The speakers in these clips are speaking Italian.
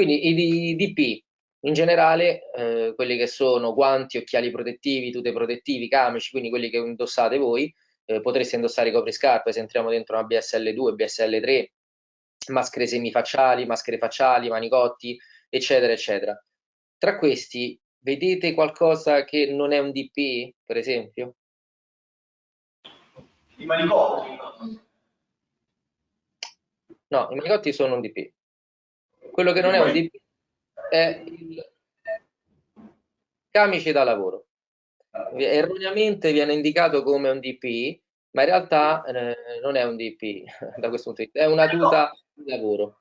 Quindi i DP, in generale, eh, quelli che sono guanti, occhiali protettivi, tute protettivi, camici, quindi quelli che indossate voi, eh, potreste indossare i copriscarpe se entriamo dentro una BSL2, BSL3, maschere semifacciali, maschere facciali, manicotti, eccetera, eccetera. Tra questi, vedete qualcosa che non è un DP, per esempio? I manicotti? No, i manicotti sono un DP. Quello che non è un DP è il camice da lavoro. Erroneamente viene indicato come un DP, ma in realtà eh, non è un DP da questo punto di vista, è una tuta di lavoro.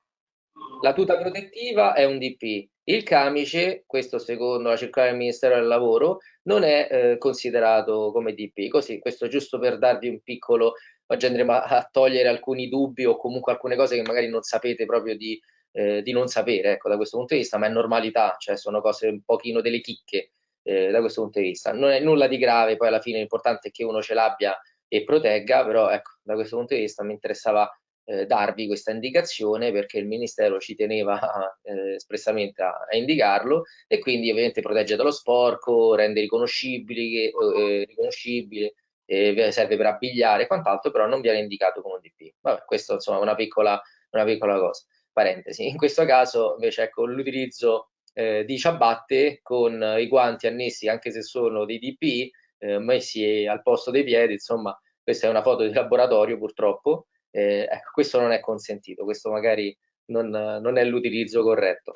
La tuta protettiva è un DP, il camice, questo secondo la circolare del Ministero del Lavoro, non è eh, considerato come DP. Così, questo giusto per darvi un piccolo, oggi andremo a, a, togliere alcuni dubbi o comunque alcune cose che magari non sapete proprio di, eh, di non sapere, ecco, da questo punto di vista, ma è normalità, cioè sono cose un pochino delle chicche eh, da questo punto di vista. Non è nulla di grave, poi alla fine l'importante è che uno ce l'abbia e protegga, però ecco, da questo punto di vista mi interessava eh, darvi questa indicazione perché il Ministero ci teneva eh, espressamente a, a, indicarlo e quindi ovviamente protegge dallo sporco, rende riconoscibili, eh, riconoscibile, serve per abbigliare e quant'altro, però non viene indicato come un DP. Vabbè, questo insomma è una piccola, una piccola cosa. Parentesi. In questo caso invece ecco l'utilizzo eh, di ciabatte con i guanti annessi anche se sono dei DP eh, messi al posto dei piedi, insomma questa è una foto di laboratorio purtroppo, eh, ecco, questo non è consentito, questo magari non, non è l'utilizzo corretto.